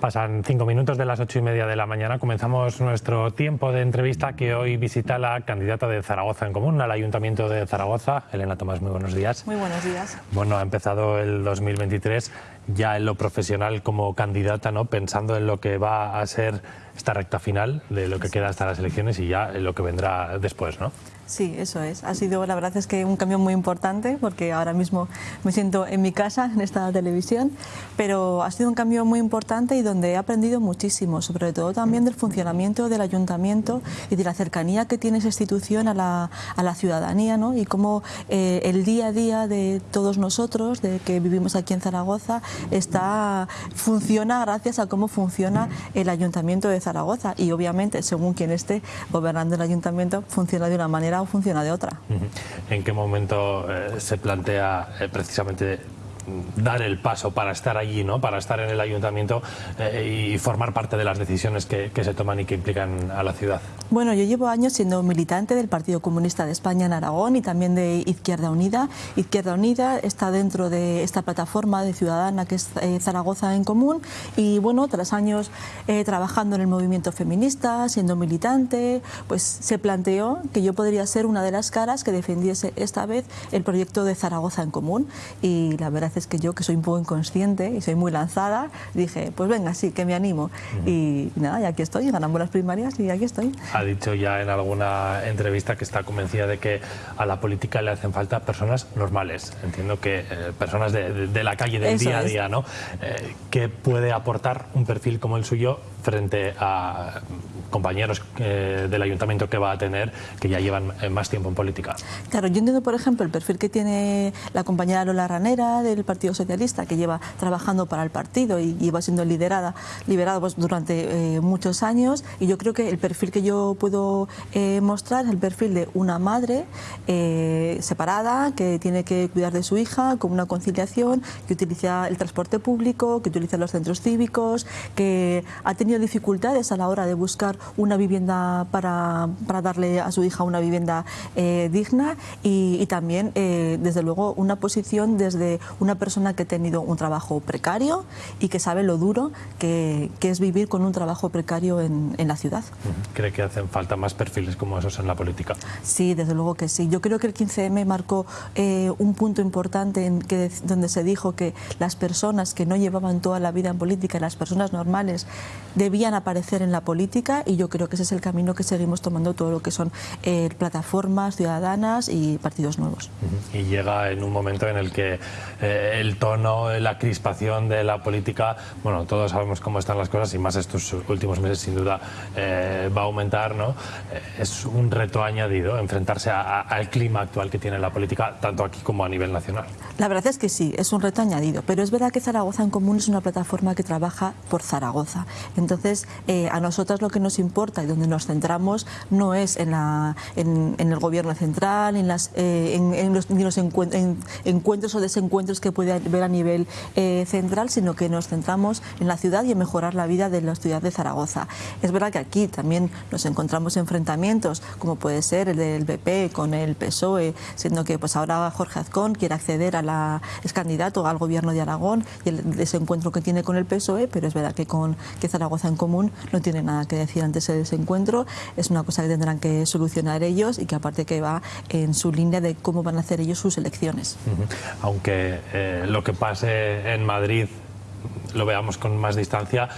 Pasan cinco minutos de las ocho y media de la mañana. Comenzamos nuestro tiempo de entrevista que hoy visita la candidata de Zaragoza en Común al Ayuntamiento de Zaragoza. Elena Tomás, muy buenos días. Muy buenos días. Bueno, ha empezado el 2023 ya en lo profesional como candidata, ¿no? pensando en lo que va a ser esta recta final de lo que queda hasta las elecciones y ya en lo que vendrá después, ¿no? Sí, eso es. Ha sido, la verdad es que un cambio muy importante porque ahora mismo me siento en mi casa, en esta televisión, pero ha sido un cambio muy importante y donde he aprendido muchísimo, sobre todo también del funcionamiento del ayuntamiento y de la cercanía que tiene esa institución a la, a la ciudadanía ¿no? y cómo eh, el día a día de todos nosotros, de que vivimos aquí en Zaragoza, está, funciona gracias a cómo funciona el ayuntamiento de Zaragoza y obviamente según quien esté gobernando el ayuntamiento funciona de una manera funciona de otra. ¿En qué momento eh, se plantea eh, precisamente dar el paso para estar allí, ¿no? para estar en el ayuntamiento eh, y formar parte de las decisiones que, se toman y que implican a la ciudad? Bueno, yo llevo años siendo militante del Partido Comunista de España en Aragón y también de Izquierda Unida. Izquierda Unida está dentro de esta plataforma de ciudadana que es eh, Zaragoza en Común y bueno, tras años eh, trabajando en el movimiento feminista, siendo militante, pues se planteó que yo podría ser una de las caras que defendiese esta vez el proyecto de Zaragoza en Común y la verdad es que yo, que soy un poco inconsciente y soy muy lanzada, dije, pues venga, sí, que me animo. y, nada, y aquí estoy, ganamos las primarias y aquí estoy. Ha dicho ya en alguna entrevista que está convencida de que a la política le hacen falta personas normales. Entiendo que eh, personas de, de, la calle, del día a día, ¿no? Eh, ¿Qué puede aportar un perfil como el suyo frente a compañeros eh, del ayuntamiento que va a tener que ya llevan más tiempo en política. Claro, yo entiendo, por ejemplo, el perfil que tiene la compañera Lola Ranera del Partido Socialista, que lleva trabajando para el partido y lleva siendo liderada, liberada pues, durante eh, muchos años, y yo creo que el perfil que yo puedo eh, mostrar es el perfil de una madre separada, que tiene que cuidar de su hija con una conciliación, que utiliza el transporte público, que utiliza los centros cívicos, que ha tenido dificultades a la hora de buscar una vivienda para, para darle a su hija una vivienda eh, digna. Y, también, eh, desde luego, una posición desde una persona que ha tenido un trabajo precario y que sabe lo duro que, que es vivir con un trabajo precario en, en, la ciudad. ¿Cree que hacen falta más perfiles como esos en la política? Sí, desde luego que sí. Yo creo que el 15M marcó eh, un punto importante en que, donde se dijo que las personas que no llevaban toda la vida en política, las personas normales, debían aparecer en la política y yo creo que ese es el camino que seguimos tomando todo lo que son eh, plataformas ciudadanas y partidos nuevos. Y llega en un momento en el que eh, el tono, la crispación de la política, bueno, todos sabemos cómo están las cosas y más estos últimos meses sin duda eh, va a aumentar, ¿no? es un reto añadido enfrentarse al clima actual que tiene la política, tanto aquí como a nivel nacional. La verdad es que sí, es un reto añadido, pero es verdad que Zaragoza en Común es una plataforma que trabaja por Zaragoza. Entonces, a nosotros lo que nos importa y donde nos centramos no es en, la, en, el gobierno central, en, las, eh, en, los, los encuentros o desencuentros que puede haber a nivel eh, central, sino que nos centramos en la ciudad y en mejorar la vida de la ciudad de Zaragoza. Es verdad que aquí también nos encontramos enfrentamientos, como puede ser el del BP con el PSOE, siendo que pues ahora Jorge Azcón quiere acceder a la, es candidato al gobierno de Aragón y el desencuentro que tiene con el PSOE, pero es verdad que con que Zaragoza en común no tiene nada que decir antes de ese encuentro, es una cosa que tendrán que solucionar ellos y que aparte que va en su línea de cómo van a hacer ellos sus elecciones. Aunque eh, lo que pase en Madrid lo veamos con más distancia,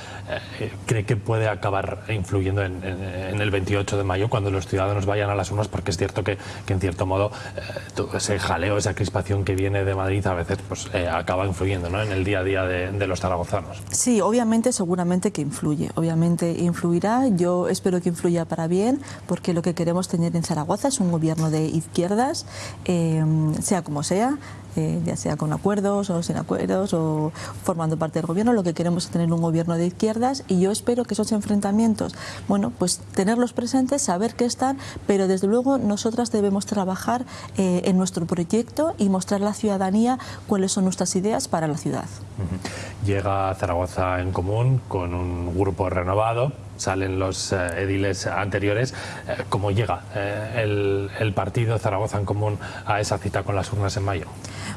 eh, ¿cree que puede acabar influyendo en, el 28 de mayo cuando los ciudadanos vayan a las urnas? Porque es cierto que, en cierto modo eh, ese jaleo, esa crispación que viene de Madrid a veces pues, eh, acaba influyendo ¿no? en el día a día de, los zaragozanos. Sí, obviamente, seguramente que influye, obviamente influirá, yo espero que influya para bien, porque lo que queremos tener en Zaragoza es un gobierno de izquierdas, sea como sea, ya sea con acuerdos o sin acuerdos o formando parte del gobierno, lo que queremos es tener un gobierno de izquierdas y yo espero que esos enfrentamientos, bueno, pues tenerlos presentes, saber que están, pero desde luego nosotras debemos trabajar eh, en nuestro proyecto y mostrar a la ciudadanía cuáles son nuestras ideas para la ciudad. Llega Zaragoza en común con un grupo renovado, salen los ediles anteriores. ¿Cómo llega el, el partido Zaragoza en Común a esa cita con las urnas en mayo?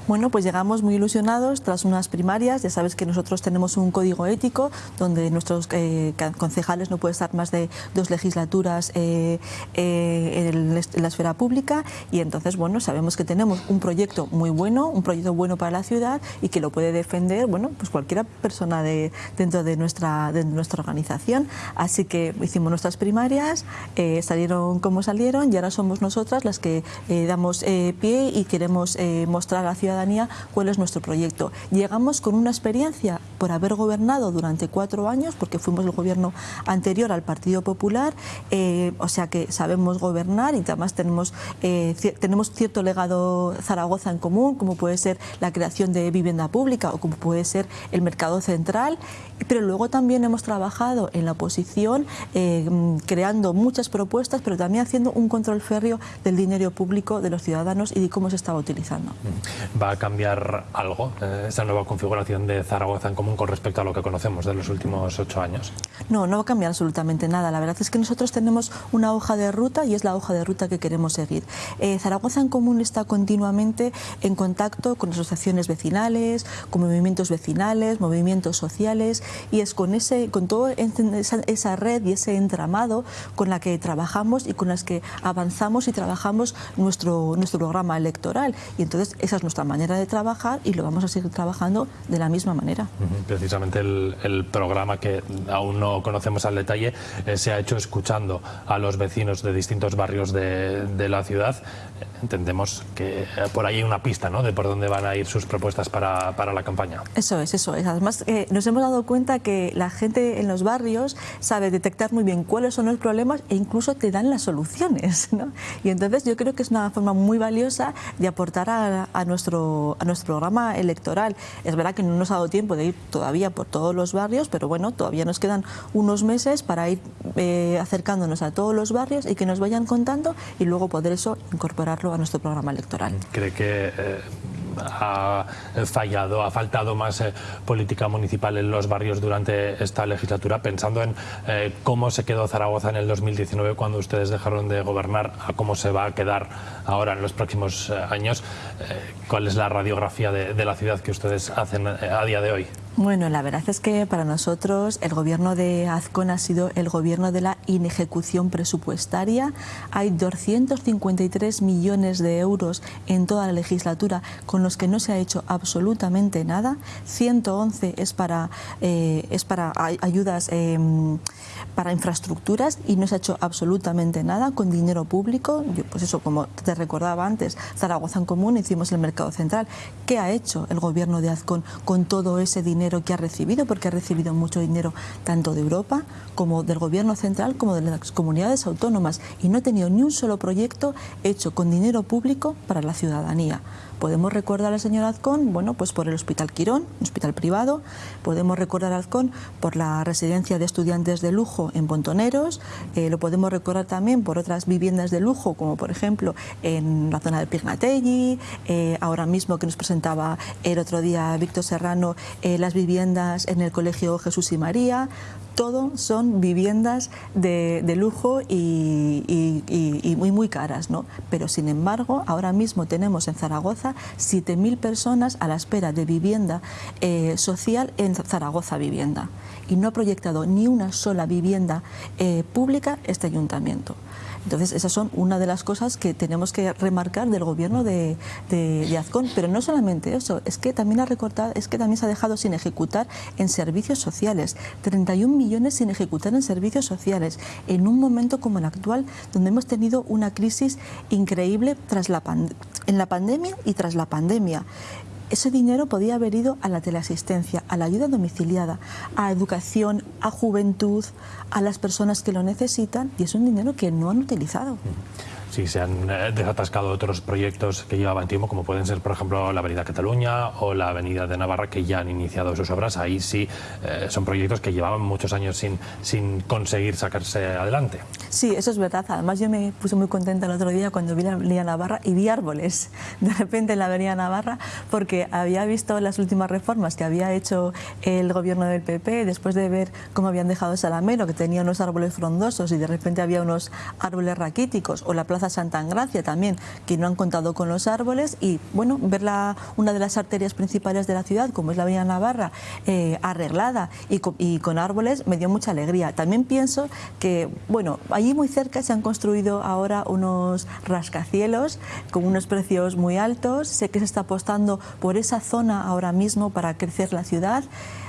Bueno, pues llegamos muy ilusionados tras unas primarias. Ya sabes que nosotros tenemos un código ético donde nuestros eh, concejales no pueden estar más de dos legislaturas eh, eh, en, la esfera pública y entonces, bueno, sabemos que tenemos un proyecto muy bueno, un proyecto bueno para la ciudad y que lo puede defender, bueno, pues cualquier persona de, dentro de nuestra, de nuestra organización. Que hicimos nuestras primarias, salieron como salieron y ahora somos nosotras las que damos pie y queremos mostrar a la ciudad cuál es nuestro proyecto. Llegamos con una experiencia por haber gobernado durante cuatro años, porque fuimos el gobierno anterior al Partido Popular, eh, o sea que sabemos gobernar y además tenemos, eh, tenemos cierto legado Zaragoza en común, como puede ser la creación de vivienda pública o como puede ser el mercado central, pero luego también hemos trabajado en la oposición eh, creando muchas propuestas, pero también haciendo un control férreo del dinero público de los ciudadanos y de cómo se estaba utilizando. Mm. ¿Va a cambiar algo esta nueva configuración de Zaragoza en común con respecto a lo que conocemos de los últimos ocho años? No, no va a cambiar absolutamente nada. La verdad es que nosotros tenemos una hoja de ruta y es la hoja de ruta que queremos seguir. Eh, Zaragoza en común está continuamente en contacto con asociaciones vecinales, con movimientos vecinales, movimientos sociales y es con, ese, con toda esa, esa red y ese entramado con la que trabajamos y con las que avanzamos y trabajamos nuestro, nuestro programa electoral. Y entonces esa es nuestra manera de trabajar y lo vamos a seguir trabajando de la misma manera. Precisamente el, programa que aún no conocemos al detalle eh, se ha hecho escuchando a los vecinos de distintos barrios de, de la ciudad. Entendemos que eh, por ahí hay una pista ¿no? de por dónde van a ir sus propuestas para, para la campaña. Eso es, eso es. Además, eh, nos hemos dado cuenta que la gente en los barrios sabe detectar muy bien cuáles son los problemas e incluso te dan las soluciones. ¿no? Y entonces yo creo que es una forma muy valiosa de aportar a, a nuestro, a nuestro programa electoral. Es verdad que no nos ha dado tiempo de ir todavía por todos los barrios, pero bueno, todavía nos quedan unos meses para ir eh, acercándonos a todos los barrios y que nos vayan contando y luego poder eso incorporarlo a nuestro programa electoral. ¿Cree que eh, ha fallado, ha faltado más eh, política municipal en los barrios durante esta legislatura, pensando en eh, cómo se quedó Zaragoza en el 2019 cuando ustedes dejaron de gobernar, a cómo se va a quedar ahora en los próximos eh, años. ¿Cuál es la radiografía de la ciudad que ustedes hacen a día de hoy? Bueno, la verdad es que para nosotros el gobierno de Azcón ha sido el gobierno de la inejecución presupuestaria. Hay 253 millones de euros en toda la legislatura con los que no se ha hecho absolutamente nada. 111 es para, eh, es para ayudas em, para infraestructuras y no se ha hecho absolutamente nada con dinero público. pues eso, como te recordaba antes, Zaragoza en Común hicimos el mercado central. ¿Qué ha hecho el gobierno de Azcón con todo ese dinero? Que ha recibido, porque ha recibido mucho dinero tanto de Europa como del Gobierno central como de las comunidades autónomas y no ha tenido ni un solo proyecto hecho con dinero público para la ciudadanía. Podemos recordar al señor Azcón, bueno, pues por el Hospital Quirón, un hospital privado, podemos recordar a Azcón por la residencia de estudiantes de lujo en Pontoneros, eh, lo podemos recordar también por otras viviendas de lujo, como por ejemplo en la zona de Pignatelli, eh, ahora mismo que nos presentaba el otro día Víctor Serrano, eh, las viviendas en el Colegio Jesús y María, todo son viviendas de, lujo y, muy, muy caras, ¿no? Pero sin embargo, ahora mismo tenemos en Zaragoza 7.000 personas a la espera de vivienda eh, social en Zaragoza Vivienda y no ha proyectado ni una sola vivienda eh, pública este ayuntamiento. Entonces, esas son una de las cosas que tenemos que remarcar del gobierno de, de, Azcón. Pero no solamente eso, es que también ha recortado, es que también se ha dejado sin ejecutar en servicios sociales. 31 millones sin ejecutar en servicios sociales, en un momento como el actual, donde hemos tenido una crisis increíble tras la en la pandemia y tras la pandemia. Ese dinero podía haber ido a la teleasistencia, a la ayuda domiciliada, a educación, a juventud, a las personas que lo necesitan y es un dinero que no han utilizado. Si se han eh, desatascado otros proyectos que llevaban tiempo, como pueden ser, por ejemplo, la Avenida Cataluña o la Avenida de Navarra, que ya han iniciado sus obras. Ahí sí eh, son proyectos que llevaban muchos años sin, sin conseguir sacarse adelante. Sí, eso es verdad. Además, yo me puse muy contenta el otro día cuando vi la Avenida Navarra y vi árboles de repente en la Avenida Navarra, porque había visto las últimas reformas que había hecho el gobierno del PP después de ver cómo habían dejado Salamero, que tenía unos árboles frondosos y de repente había unos árboles raquíticos, o la Plaza Santa Angracia también, que no han contado con los árboles, y bueno, ver una de las arterias principales de la ciudad, como es la Avenida Navarra, eh, arreglada y con, y con árboles, me dio mucha alegría. También pienso que, bueno, allí muy cerca se han construido ahora unos rascacielos con unos precios muy altos, sé que se está apostando por esa zona ahora mismo para crecer la ciudad.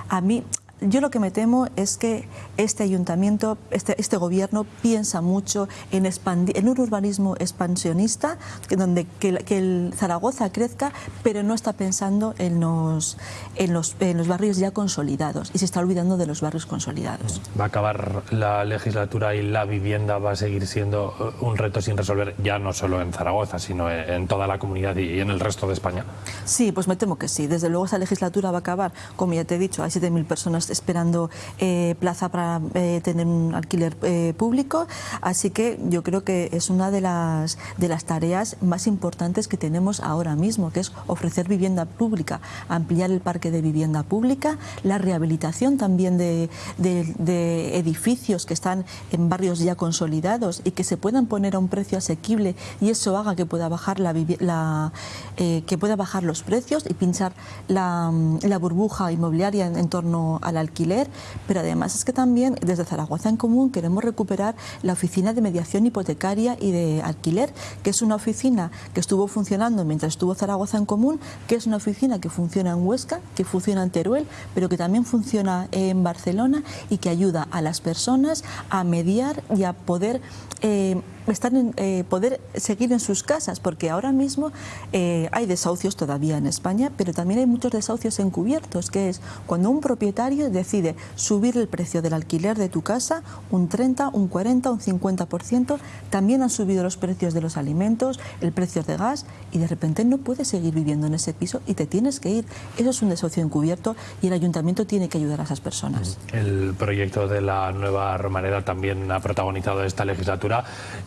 A mí yo lo que me temo es que este ayuntamiento, este, este gobierno piensa mucho en, expandir, en un urbanismo expansionista, que, donde que, que, el Zaragoza crezca, pero no está pensando en los, en, los, en los barrios ya consolidados y se está olvidando de los barrios consolidados. Va a acabar la legislatura y la vivienda va a seguir siendo un reto sin resolver, ya no solo en Zaragoza, sino en toda la comunidad y en el resto de España. Sí, pues me temo que sí. Desde luego esa legislatura va a acabar, como ya te he dicho, hay 7.000 personas esperando eh, plaza para eh, tener un alquiler eh, público, así que yo creo que es una de las, de las tareas más importantes que tenemos ahora mismo, que es ofrecer vivienda pública, ampliar el parque de vivienda pública, la rehabilitación también de, de, edificios que están en barrios ya consolidados y que se puedan poner a un precio asequible y eso haga que pueda bajar la, la que pueda bajar los precios y pinchar la, la burbuja inmobiliaria en, torno al alquiler, pero además es que también desde Zaragoza en Común queremos recuperar la oficina de mediación hipotecaria y de alquiler, que es una oficina que estuvo funcionando mientras estuvo Zaragoza en Común, que es una oficina que funciona en Huesca, que funciona en Teruel, pero que también funciona en Barcelona y que ayuda a las personas a mediar y a poder eh, están eh, poder seguir en sus casas, porque ahora mismo eh, hay desahucios todavía en España, pero también hay muchos desahucios encubiertos, que es cuando un propietario decide subir el precio del alquiler de tu casa un 30, un 40, un 50%, también han subido los precios de los alimentos, el precio de gas, y de repente no puedes seguir viviendo en ese piso y te tienes que ir. Eso es un desahucio encubierto y el ayuntamiento tiene que ayudar a esas personas. El proyecto de la nueva Romareda también ha protagonizado esta legislatura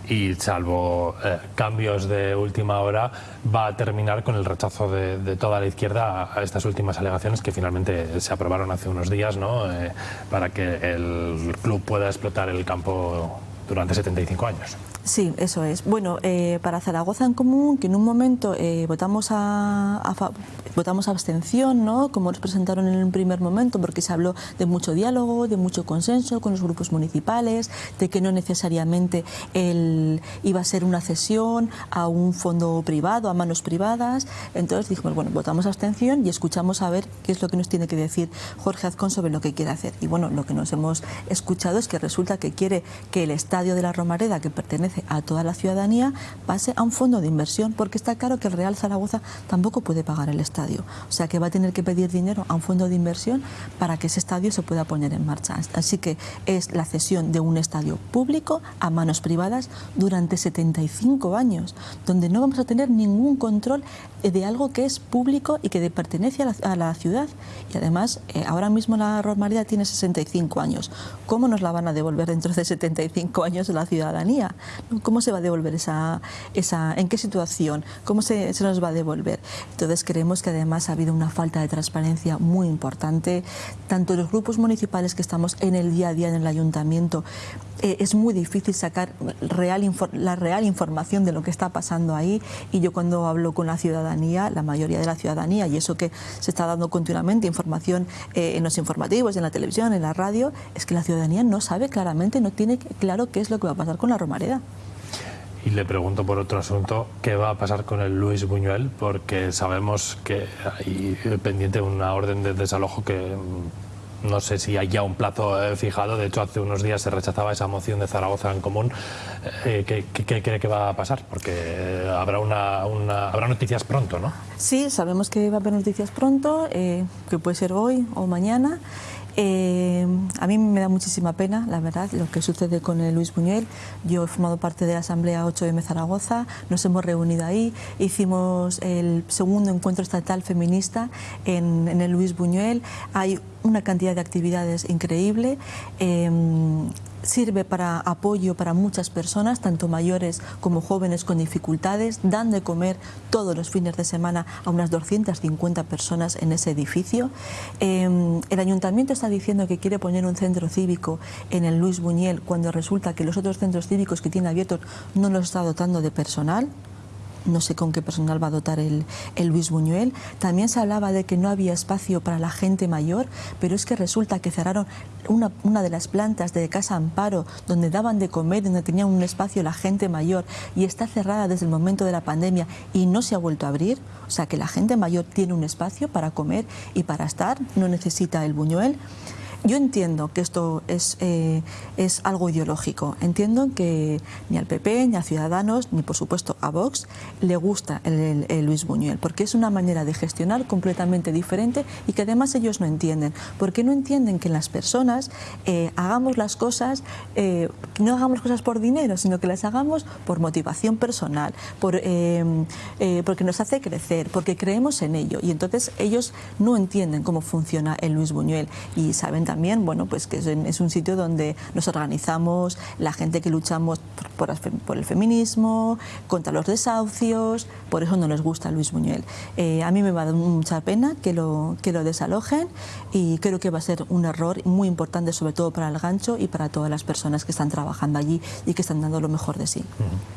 y salvo eh, cambios de última hora va a terminar con el rechazo de, toda la izquierda a estas últimas alegaciones que finalmente se aprobaron hace unos días ¿no? eh, para que el club pueda explotar el campo durante 75 años. Sí, eso es. Bueno, eh, para Zaragoza en Común, que en un momento eh, votamos a, a votamos abstención, ¿no? como nos presentaron en un primer momento, porque se habló de mucho diálogo, de mucho consenso con los grupos municipales, de que no necesariamente el, iba a ser una cesión a un fondo privado, a manos privadas. Entonces dijimos, bueno, votamos abstención y escuchamos a ver qué es lo que nos tiene que decir Jorge Azcón sobre lo que quiere hacer. Y bueno, lo que nos hemos escuchado es que resulta que quiere que el estadio de la Romareda, que pertenece a toda la ciudadanía, pase a un fondo de inversión, porque está claro que el Real Zaragoza tampoco puede pagar el estadio. O sea que va a tener que pedir dinero a un fondo de inversión para que ese estadio se pueda poner en marcha. Así que es la cesión de un estadio público a manos privadas durante 75 años, donde no vamos a tener ningún control de algo que es público y que pertenece a la, a la ciudad. Y además, eh, ahora mismo la Romareda tiene 65 años. ¿Cómo nos la van a devolver dentro de 75 años la ciudadanía? ¿Cómo se va a devolver esa, esa en qué situación? ¿Cómo se, se nos va a devolver? Entonces creemos que además ha habido una falta de transparencia muy importante. Tanto los grupos municipales que estamos en el día a día en el ayuntamiento, eh, es muy difícil sacar real, la real información de lo que está pasando ahí y yo cuando hablo con la ciudadanía, la mayoría de la ciudadanía, y eso que se está dando continuamente información eh, en los informativos, en la televisión, en la radio, es que la ciudadanía no sabe claramente, no tiene claro qué es lo que va a pasar con la Romareda. Y le pregunto por otro asunto, ¿qué va a pasar con el Luis Buñuel? Porque sabemos que hay pendiente una orden de desalojo que no sé si hay ya un plazo eh, fijado, de hecho hace unos días se rechazaba esa moción de Zaragoza en común. Eh, ¿qué, ¿qué, cree que va a pasar? Porque eh, habrá, una, una, habrá noticias pronto, ¿no? Sí, sabemos que va a haber noticias pronto, eh, que puede ser hoy o mañana. A mí me da muchísima pena, la verdad, lo que sucede con el Luis Buñuel. Yo he formado parte de la Asamblea 8M Zaragoza, nos hemos reunido ahí, hicimos el segundo encuentro estatal feminista en, el Luis Buñuel. Hay una cantidad de actividades increíble. Em, sirve para apoyo para muchas personas, tanto mayores como jóvenes con dificultades, dan de comer todos los fines de semana a unas 250 personas en ese edificio. Em, el ayuntamiento está diciendo que quiere poner un centro cívico en el Luis Buñuel cuando resulta que los otros centros cívicos que tiene abiertos no los está dotando de personal no sé con qué personal va a dotar el, Luis Buñuel. También se hablaba de que no había espacio para la gente mayor, pero es que resulta que cerraron una, una de las plantas de Casa Amparo, donde daban de comer, donde tenían un espacio la gente mayor, y está cerrada desde el momento de la pandemia y no se ha vuelto a abrir. O sea que la gente mayor tiene un espacio para comer y para estar, no necesita el Buñuel. Yo entiendo que esto es, eh, es algo ideológico. Entiendo que ni al PP, ni a Ciudadanos, ni por supuesto a Vox le gusta el, Luis Buñuel, porque es una manera de gestionar completamente diferente y que además ellos no entienden. Porque no entienden que las personas eh, hagamos las cosas, eh, no hagamos cosas por dinero, sino que las hagamos por motivación personal, por, porque nos hace crecer, porque creemos en ello. Y entonces ellos no entienden cómo funciona el Luis Buñuel y saben también, bueno, pues que es, un sitio donde nos organizamos, la gente que luchamos por, el feminismo, contra los desahucios, por eso no les gusta Luis Buñuel. Eh, a mí me va a dar mucha pena que lo, que lo desalojen y creo que va a ser un error muy importante, sobre todo para el gancho y para todas las personas que están trabajando allí y que están dando lo mejor de sí.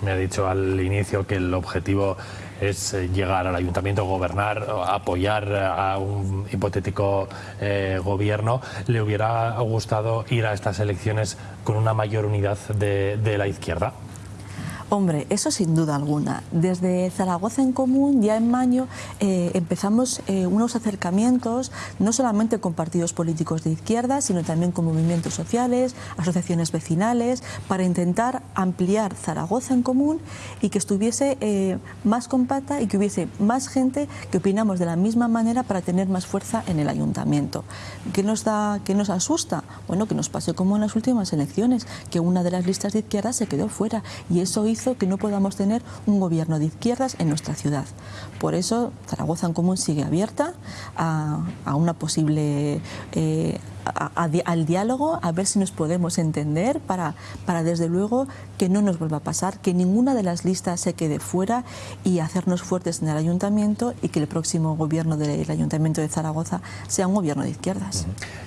Me ha dicho al inicio que el objetivo es eh, llegar al ayuntamiento, gobernar, apoyar a un hipotético eh, gobierno. ¿Le hubiera gustado ir a estas elecciones con una mayor unidad de la izquierda? Hombre, eso sin duda alguna. Desde Zaragoza en Común, ya en mayo, eh, empezamos eh, unos acercamientos, no solamente con partidos políticos de izquierda, sino también con movimientos sociales, asociaciones vecinales, para intentar ampliar Zaragoza en Común y que estuviese eh, más compacta y que hubiese más gente que opinamos de la misma manera para tener más fuerza en el ayuntamiento. ¿Qué nos, da, qué nos asusta? Bueno, que nos pase como en las últimas elecciones, que una de las listas de izquierda se quedó fuera y eso hizo que no podamos tener un gobierno de izquierdas en nuestra ciudad. Por eso Zaragoza en Común sigue abierta a, una posible eh, al diálogo, a ver si nos podemos entender para, para desde luego que no nos vuelva a pasar, que ninguna de las listas se quede fuera y hacernos fuertes en el ayuntamiento y que el próximo gobierno del ayuntamiento de Zaragoza sea un gobierno de izquierdas.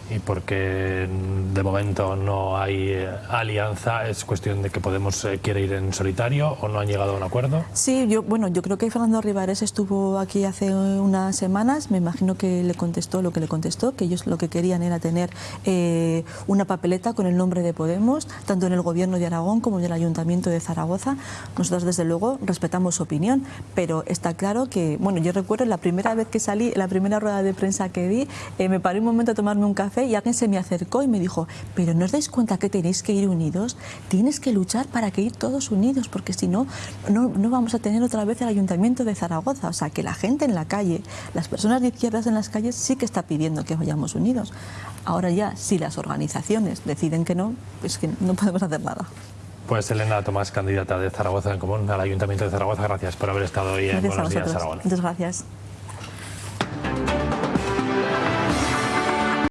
Y porque de momento no hay eh, alianza, es cuestión de que Podemos eh, quiere ir en solitario o no han llegado a un acuerdo. Sí, yo bueno, yo creo que Fernando Rivares estuvo aquí hace unas semanas, me imagino que le contestó lo que le contestó, que ellos lo que querían era tener eh, una papeleta con el nombre de Podemos, tanto en el Gobierno de Aragón como en el Ayuntamiento de Zaragoza. Nosotros, desde luego, respetamos su opinión, pero está claro que, bueno, yo recuerdo la primera vez que salí, la primera rueda de prensa que di, eh, me paré un momento a tomarme un café y alguien se me acercó y me dijo, pero ¿no os dais cuenta que tenéis que ir unidos? Tienes que luchar para que ir todos unidos, porque si no, no, no vamos a tener otra vez el Ayuntamiento de Zaragoza. O sea, que la gente en la calle, las personas de izquierdas en las calles sí que está pidiendo que vayamos unidos. Ahora ya, si las organizaciones deciden que no, pues que no podemos hacer nada. Pues Elena Tomás, candidata de Zaragoza en Común al Ayuntamiento de Zaragoza, gracias por haber estado hoy en Buenos Días, Aragón. Muchas gracias.